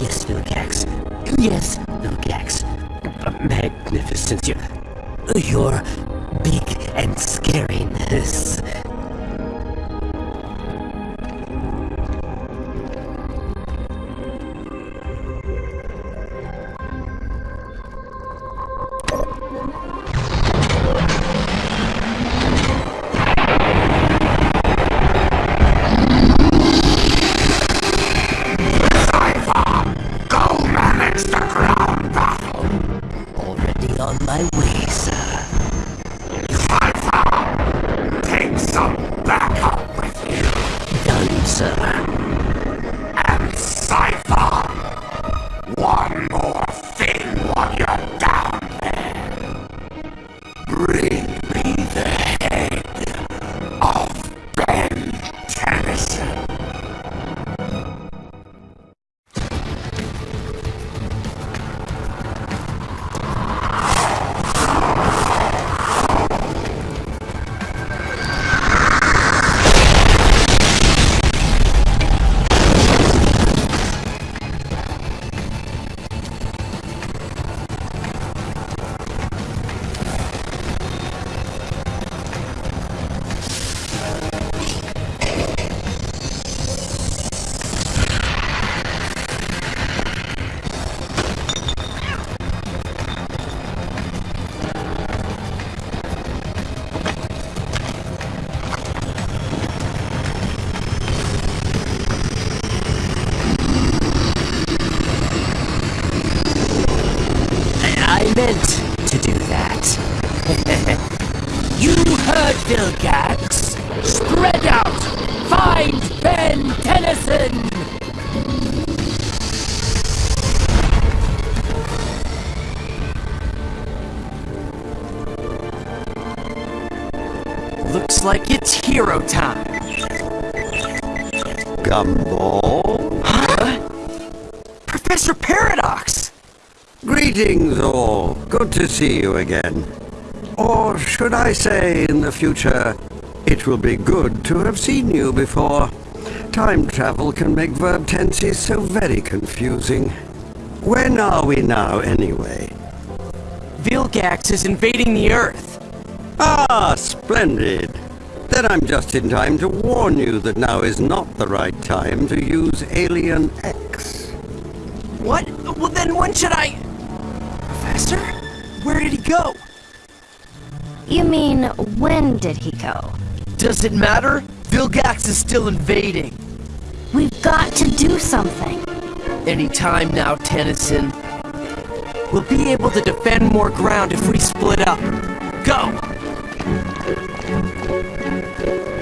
Yes, Vilgax. Yes, Vilgax. Magnificence. Your, your big and scariness. My way, Looks like it's hero time. Gumball? Huh? Professor Paradox! Greetings all. Good to see you again. Or should I say in the future, it will be good to have seen you before. Time travel can make verb tenses so very confusing. When are we now, anyway? Vilgax is invading the Earth. Ah, splendid. Then I'm just in time to warn you that now is not the right time to use Alien X. What? Well, then when should I... Professor? Where did he go? You mean, when did he go? Does it matter? Vilgax is still invading. We've got to do something. Any time now, Tennyson. We'll be able to defend more ground if we split up. Go! Música